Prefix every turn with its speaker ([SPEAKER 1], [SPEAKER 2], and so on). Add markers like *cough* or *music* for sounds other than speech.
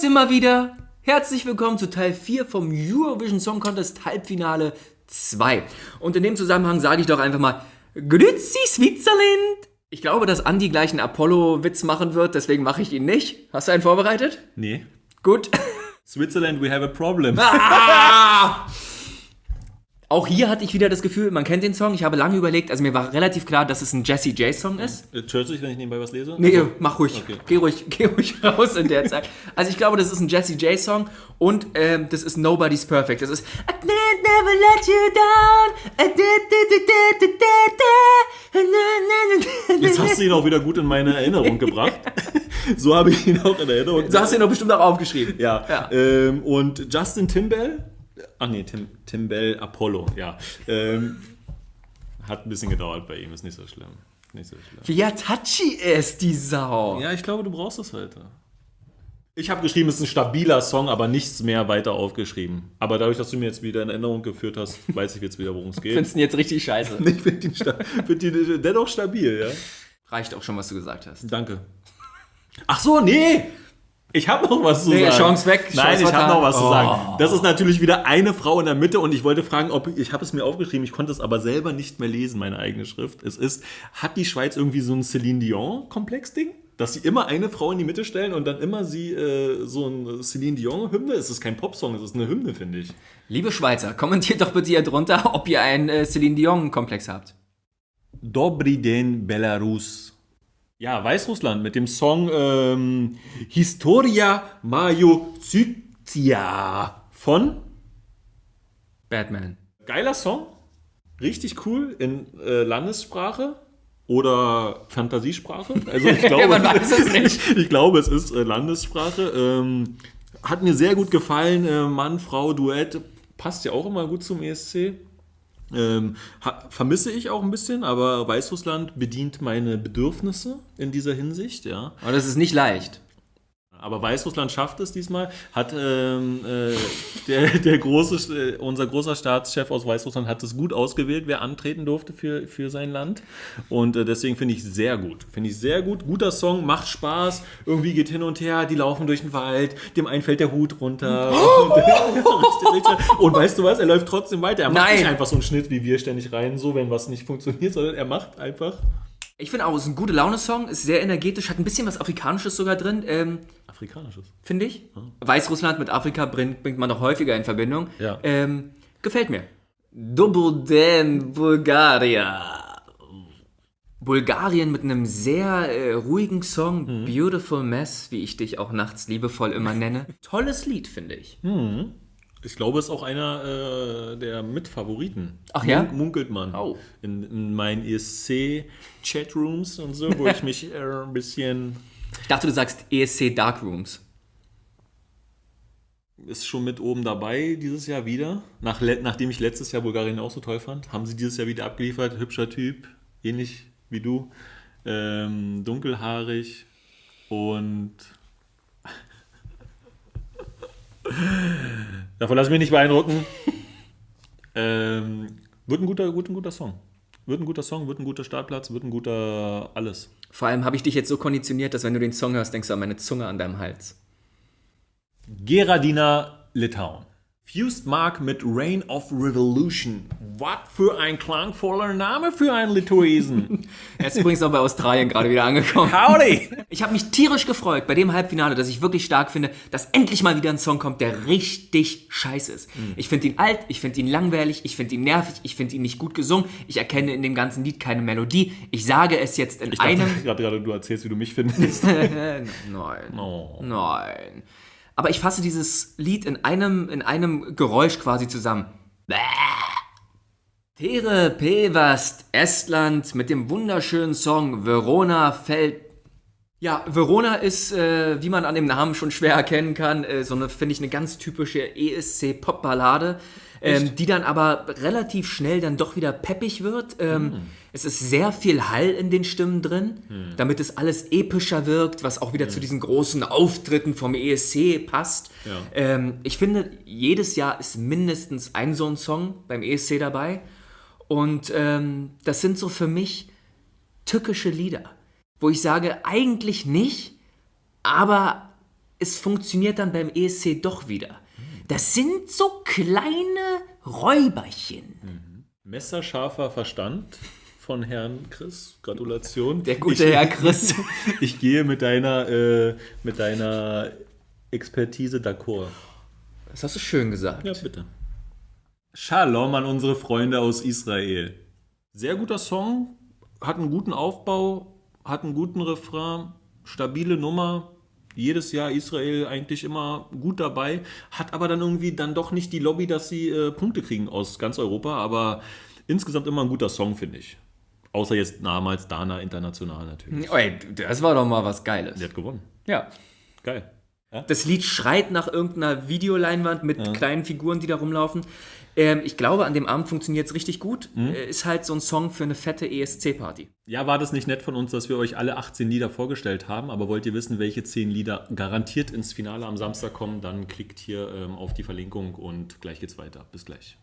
[SPEAKER 1] sind wir wieder. Herzlich willkommen zu Teil 4 vom Eurovision Song Contest Halbfinale 2. Und in dem Zusammenhang sage ich doch einfach mal Grüezi Switzerland. Ich glaube, dass Andi gleich einen Apollo-Witz machen wird, deswegen mache ich ihn nicht. Hast du einen vorbereitet?
[SPEAKER 2] Nee.
[SPEAKER 1] Gut.
[SPEAKER 2] Switzerland, we have a problem.
[SPEAKER 1] Ah! *laughs* *laughs* Auch hier hatte ich wieder das Gefühl, man kennt den Song. Ich habe lange überlegt, also mir war relativ klar, dass es ein Jesse J Song ist.
[SPEAKER 2] Äh, Stört sich, wenn ich nebenbei was lese?
[SPEAKER 1] Nee,
[SPEAKER 2] Also,
[SPEAKER 1] mach ruhig.
[SPEAKER 2] Okay.
[SPEAKER 1] Geh ruhig. *laughs* Geh ruhig raus in der Zeit. Also ich glaube, das ist ein Jesse J Song und ähm, das ist Nobody's Perfect. Das ist I can't never let you down. I did, did, did.
[SPEAKER 2] Jetzt hast du ihn auch wieder gut in meine Erinnerung gebracht. *laughs* so habe ich ihn auch in Erinnerung.
[SPEAKER 1] So hast du ihn doch bestimmt auch aufgeschrieben.
[SPEAKER 2] Ja.
[SPEAKER 1] Ja.
[SPEAKER 2] Ähm, und Justin Timbell, ach nee, Tim, Timbell Apollo, ja. Ähm, hat ein bisschen gedauert bei ihm, ist nicht so schlimm. Nicht so schlimm.
[SPEAKER 1] Wie touchy ist die Sau.
[SPEAKER 2] Ja, ich glaube, du brauchst es heute. Ich habe geschrieben, es ist ein stabiler Song, aber nichts mehr weiter aufgeschrieben. Aber dadurch, dass du mir jetzt wieder in Erinnerung geführt hast, weiß ich jetzt wieder, worum es geht.
[SPEAKER 1] Findest du ihn jetzt richtig scheiße? *laughs*
[SPEAKER 2] Ich finde ihn, sta find ihn dennoch stabil, ja.
[SPEAKER 1] Reicht auch schon, was du gesagt hast.
[SPEAKER 2] Danke. Ach so, nee! Ich habe noch was zu
[SPEAKER 1] Nee,
[SPEAKER 2] sagen.
[SPEAKER 1] Chance weg,
[SPEAKER 2] Nein,
[SPEAKER 1] Chance
[SPEAKER 2] ich habe noch was zu
[SPEAKER 1] Oh.
[SPEAKER 2] sagen. Das ist natürlich wieder eine Frau in der Mitte und ich wollte fragen, ob ich habe es mir aufgeschrieben, ich konnte es aber selber nicht mehr lesen, meine eigene Schrift. Es ist, hat die Schweiz irgendwie so ein Celine Dion Komplex-Ding? Dass sie immer eine Frau in die Mitte stellen und dann immer sie äh, so ein Celine Dion Hymne. Es ist kein Popsong, es ist eine Hymne, finde ich.
[SPEAKER 1] Liebe Schweizer, kommentiert doch bitte hier drunter, ob ihr einen äh, Celine Dion-Komplex habt.
[SPEAKER 2] Dobry den Belarus. Ja, Weißrussland mit dem Song ähm, Historia Majozytia von
[SPEAKER 1] Batman.
[SPEAKER 2] Geiler Song, richtig cool in äh, Landessprache oder Fantasiesprache. Also ich *laughs* glaube,
[SPEAKER 1] man weiß es nicht. *laughs*
[SPEAKER 2] ich glaube, es ist äh, Landessprache. Ähm, hat mir sehr gut gefallen. Äh, Mann, Frau, Duett passt ja auch immer gut zum ESC. Ähm, vermisse ich auch ein bisschen, aber Weißrussland bedient meine Bedürfnisse in dieser Hinsicht, ja.
[SPEAKER 1] Aber das ist nicht leicht.
[SPEAKER 2] Aber Weißrussland schafft es diesmal. Hat ähm, äh, der, *laughs* der große, äh, unser großer Staatschef aus Weißrussland hat es gut ausgewählt, wer antreten durfte für, für sein Land. Und äh, deswegen finde ich sehr gut. Finde ich sehr gut. Guter Song, macht Spaß. Irgendwie geht hin und her, die laufen durch den Wald, dem einen fällt der Hut runter. *laughs* *laughs* Und, richtig. und weißt du was? Er läuft trotzdem weiter. Er macht
[SPEAKER 1] Nein.
[SPEAKER 2] nicht einfach so einen Schnitt wie wir ständig rein, so wenn was nicht funktioniert, sondern er macht einfach.
[SPEAKER 1] Ich finde auch, es ist ein gute Laune-Song, ist sehr energetisch, hat ein bisschen was Afrikanisches sogar drin, ähm,
[SPEAKER 2] Afrikanisches.
[SPEAKER 1] finde ich. Weißrussland mit Afrika bringt, bringt man doch häufiger in Verbindung.
[SPEAKER 2] Ja.
[SPEAKER 1] Ähm, gefällt mir. Dobroden Bulgaria. Bulgarien mit einem sehr äh, ruhigen Song, Beautiful Mess, wie ich dich auch nachts liebevoll immer nenne. *laughs* Tolles Lied, finde ich.
[SPEAKER 2] Ich glaube, es ist auch einer äh, der Mitfavoriten.
[SPEAKER 1] Ach ja?
[SPEAKER 2] Mun- Munkelt man.
[SPEAKER 1] Oh.
[SPEAKER 2] In, in meinen ESC-Chatrooms und so, wo ich *laughs* mich äh, ein bisschen.
[SPEAKER 1] Ich dachte, du sagst ESC Darkrooms.
[SPEAKER 2] Ist schon mit oben dabei dieses Jahr wieder. Nach, nachdem ich letztes Jahr Bulgarien auch so toll fand, haben sie dieses Jahr wieder abgeliefert. Hübscher Typ, ähnlich wie du. Ähm, dunkelhaarig und. *laughs* Davon lass ich mich nicht beeindrucken. ähm, wird ein guter, gut, ein guter Song. Wird ein guter Song, wird ein guter Startplatz, wird ein guter alles.
[SPEAKER 1] Vor allem habe ich dich jetzt so konditioniert, dass wenn du den Song hörst, denkst du an meine Zunge an deinem Hals.
[SPEAKER 2] Geradina, Litauen. Fused Mark mit Reign of Revolution. Was für ein klangvoller Name für einen Lituesen. *laughs*
[SPEAKER 1] Er ist übrigens auch bei Australien gerade wieder angekommen.
[SPEAKER 2] Howdy!
[SPEAKER 1] Ich habe mich tierisch gefreut bei dem Halbfinale, dass ich wirklich stark finde, dass endlich mal wieder ein Song kommt, der richtig scheiße ist. Ich finde ihn alt, ich finde ihn langweilig, ich finde ihn nervig, ich finde ihn nicht gut gesungen, ich erkenne in dem ganzen Lied keine Melodie. Ich sage es jetzt in
[SPEAKER 2] Ich dachte
[SPEAKER 1] einem... *laughs*
[SPEAKER 2] gerade, gerade, du erzählst, wie du mich findest. *laughs*
[SPEAKER 1] Nein,
[SPEAKER 2] Oh.
[SPEAKER 1] nein. Aber ich fasse dieses Lied in einem, in einem Geräusch quasi zusammen. Bäh. Tere Pevast, Estland mit dem wunderschönen Song Verona fällt. Ja, Verona ist, äh, wie man an dem Namen schon schwer erkennen kann, äh, so eine, finde ich, eine ganz typische ESC-Pop-Ballade, ähm, die dann aber relativ schnell dann doch wieder peppig wird. Ähm, Es ist sehr viel Hall in den Stimmen drin, damit es alles epischer wirkt, was auch wieder zu diesen großen Auftritten vom ESC passt.
[SPEAKER 2] Ja.
[SPEAKER 1] Ähm, ich finde, jedes Jahr ist mindestens ein so ein Song beim ESC dabei. Und ähm, das sind so für mich tückische Lieder, wo ich sage, eigentlich nicht, aber es funktioniert dann beim ESC doch wieder. Das sind so kleine Räuberchen.
[SPEAKER 2] Messerscharfer Verstand von Herrn Chris. Gratulation.
[SPEAKER 1] Der gute
[SPEAKER 2] ich,
[SPEAKER 1] Herr Chris. *laughs*
[SPEAKER 2] Ich gehe mit deiner, äh, mit deiner Expertise d'accord.
[SPEAKER 1] Das hast du schön gesagt.
[SPEAKER 2] Ja, bitte. Shalom an unsere Freunde aus Israel. Sehr guter Song, hat einen guten Aufbau, hat einen guten Refrain, stabile Nummer. Jedes Jahr Israel eigentlich immer gut dabei, hat aber dann irgendwie dann doch nicht die Lobby, dass sie äh, Punkte kriegen aus ganz Europa, aber insgesamt immer ein guter Song, finde ich. Außer jetzt damals Dana International natürlich.
[SPEAKER 1] Ey, das war doch mal was Geiles.
[SPEAKER 2] Die hat gewonnen.
[SPEAKER 1] Ja.
[SPEAKER 2] Geil.
[SPEAKER 1] Das Lied schreit nach irgendeiner Videoleinwand mit kleinen Figuren, die da rumlaufen. Ähm, ich glaube, an dem Abend funktioniert es richtig gut. Äh, Ist halt so ein Song für eine fette ESC-Party.
[SPEAKER 2] Ja, war das nicht nett von uns, dass wir euch alle 18 Lieder vorgestellt haben, aber wollt ihr wissen, welche 10 Lieder garantiert ins Finale am Samstag kommen, dann klickt hier ähm, auf die Verlinkung und gleich geht's weiter. Bis gleich.